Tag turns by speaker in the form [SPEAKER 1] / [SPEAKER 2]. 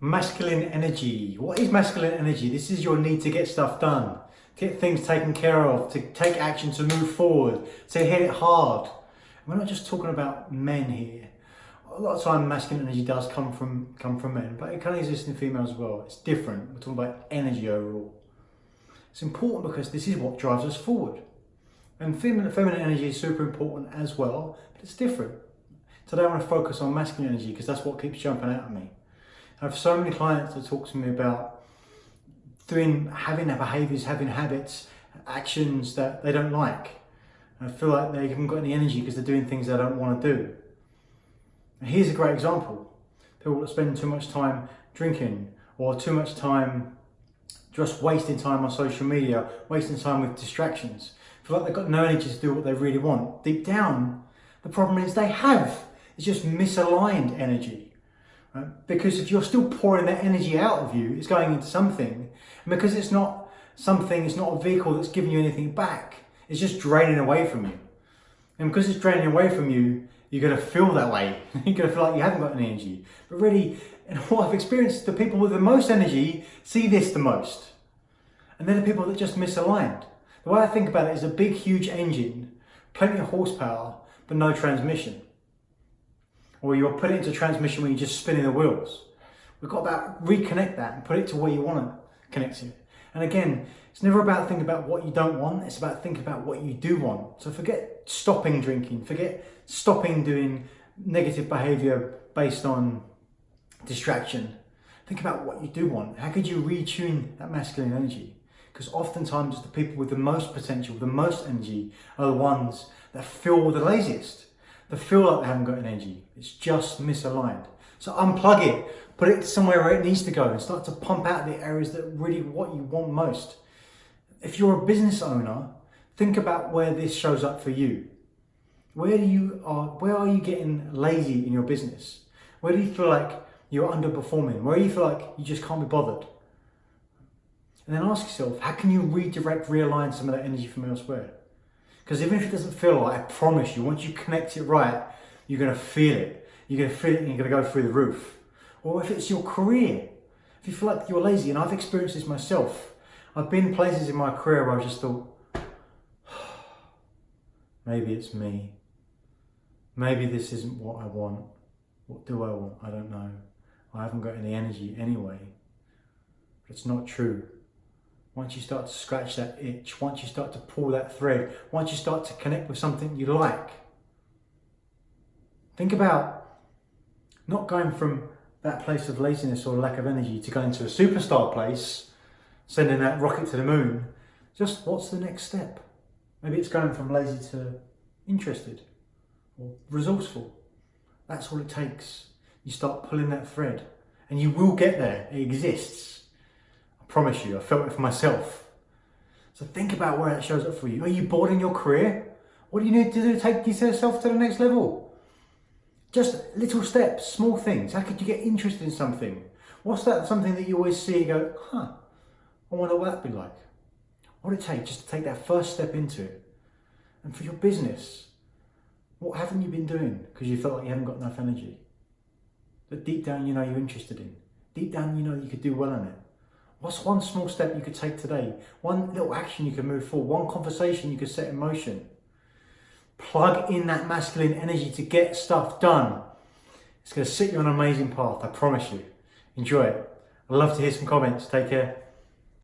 [SPEAKER 1] Masculine energy. What is masculine energy? This is your need to get stuff done, get things taken care of, to take action, to move forward, to hit it hard. We're not just talking about men here. A lot of time masculine energy does come from come from men, but it can exist in females as well. It's different. We're talking about energy overall. It's important because this is what drives us forward. And feminine, feminine energy is super important as well, but it's different. Today I want to focus on masculine energy because that's what keeps jumping out at me. I have so many clients that talk to me about doing, having their behaviours, having habits, actions that they don't like. I feel like they haven't got any energy because they're doing things they don't want to do. And here's a great example. People that spend too much time drinking or too much time just wasting time on social media, wasting time with distractions. Feel like they've got no energy to do what they really want. Deep down, the problem is they have. It's just misaligned energy. Right? Because if you're still pouring that energy out of you, it's going into something. And because it's not something, it's not a vehicle that's giving you anything back, it's just draining away from you. And because it's draining away from you, you're going to feel that way. you're going to feel like you haven't got any energy. But really, in what I've experienced, the people with the most energy see this the most. And they're the people that just misaligned. The way I think about it is a big, huge engine, plenty of horsepower, but no transmission or you're putting it into transmission when you're just spinning the wheels. We've got to reconnect that and put it to where you want to connect to. And again, it's never about thinking about what you don't want, it's about thinking about what you do want. So forget stopping drinking, forget stopping doing negative behavior based on distraction. Think about what you do want. How could you retune that masculine energy? Because oftentimes the people with the most potential, the most energy, are the ones that feel the laziest that feel like they haven't got energy. It's just misaligned. So unplug it, put it somewhere where it needs to go and start to pump out the areas that really what you want most. If you're a business owner, think about where this shows up for you. Where do you are where are you getting lazy in your business? Where do you feel like you're underperforming? Where do you feel like you just can't be bothered? And then ask yourself, how can you redirect, realign some of that energy from elsewhere? Because even if it doesn't feel like, I promise you, once you connect it right, you're going to feel it. You're going to feel it and you're going to go through the roof. Or if it's your career, if you feel like you're lazy, and I've experienced this myself, I've been places in my career where I just thought, maybe it's me. Maybe this isn't what I want. What do I want? I don't know. I haven't got any energy anyway. But it's not true once you start to scratch that itch, once you start to pull that thread, once you start to connect with something you like, think about not going from that place of laziness or lack of energy to going to a superstar place, sending that rocket to the moon. Just what's the next step? Maybe it's going from lazy to interested or resourceful. That's all it takes. You start pulling that thread and you will get there. It exists promise you, I felt it for myself. So think about where it shows up for you. Are you bored in your career? What do you need to do to take yourself to the next level? Just little steps, small things. How could you get interested in something? What's that something that you always see go, huh, I wonder what that'd be like. What would it take just to take that first step into it? And for your business, what haven't you been doing because you felt like you haven't got enough energy? That deep down you know you're interested in. Deep down you know you could do well in it. What's one small step you could take today? One little action you could move forward, one conversation you could set in motion. Plug in that masculine energy to get stuff done. It's going to set you on an amazing path, I promise you. Enjoy it. I'd love to hear some comments. Take care.